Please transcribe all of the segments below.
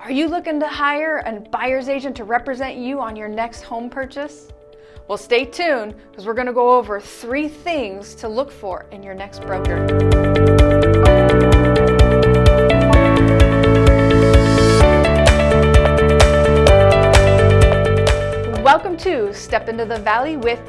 Are you looking to hire a buyer's agent to represent you on your next home purchase? Well, stay tuned because we're going to go over three things to look for in your next broker. Welcome to Step Into the Valley with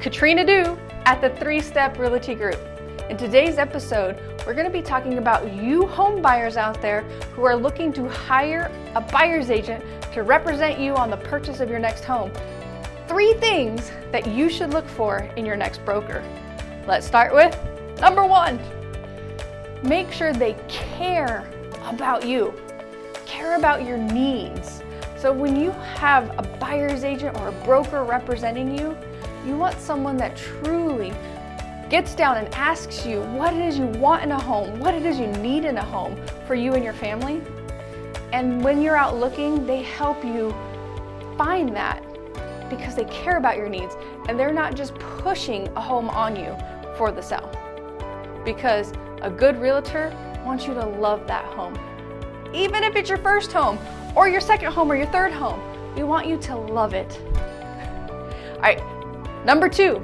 Katrina Du at the Three Step Realty Group. In today's episode, we're going to be talking about you home buyers out there who are looking to hire a buyer's agent to represent you on the purchase of your next home. Three things that you should look for in your next broker. Let's start with number one. Make sure they care about you, care about your needs. So when you have a buyer's agent or a broker representing you, you want someone that truly gets down and asks you what it is you want in a home, what it is you need in a home for you and your family. And when you're out looking, they help you find that because they care about your needs and they're not just pushing a home on you for the sale. Because a good realtor wants you to love that home. Even if it's your first home or your second home or your third home, we want you to love it. All right, number two,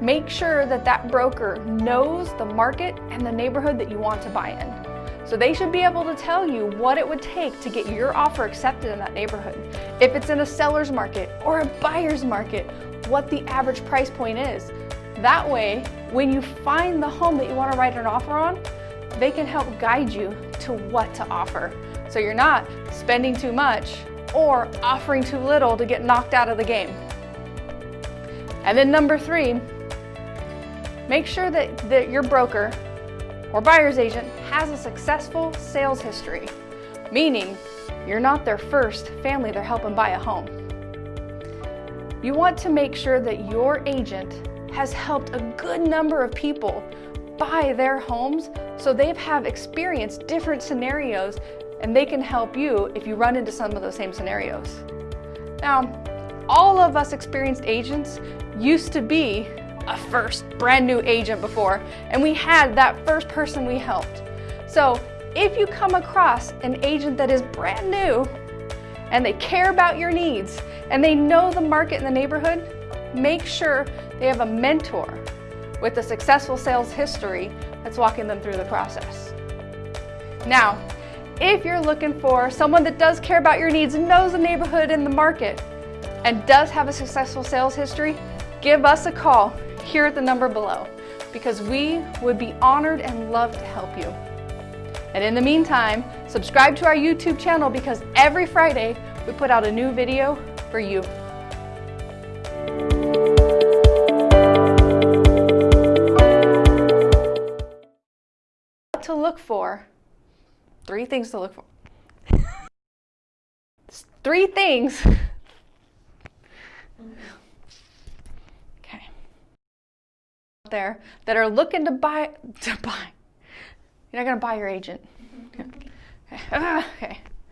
Make sure that that broker knows the market and the neighborhood that you want to buy in. So they should be able to tell you what it would take to get your offer accepted in that neighborhood. If it's in a seller's market or a buyer's market, what the average price point is. That way, when you find the home that you want to write an offer on, they can help guide you to what to offer. So you're not spending too much or offering too little to get knocked out of the game. And then number three, Make sure that, that your broker or buyer's agent has a successful sales history, meaning you're not their first family they're helping buy a home. You want to make sure that your agent has helped a good number of people buy their homes so they have experienced different scenarios and they can help you if you run into some of those same scenarios. Now, all of us experienced agents used to be a first brand new agent before and we had that first person we helped. So if you come across an agent that is brand new and they care about your needs and they know the market in the neighborhood, make sure they have a mentor with a successful sales history that's walking them through the process. Now, if you're looking for someone that does care about your needs knows the neighborhood and the market and does have a successful sales history, give us a call here at the number below because we would be honored and love to help you. And in the meantime, subscribe to our YouTube channel because every Friday we put out a new video for you. What to look for, three things to look for. three things there that are looking to buy, to buy. You're not going to buy your agent. Okay. okay.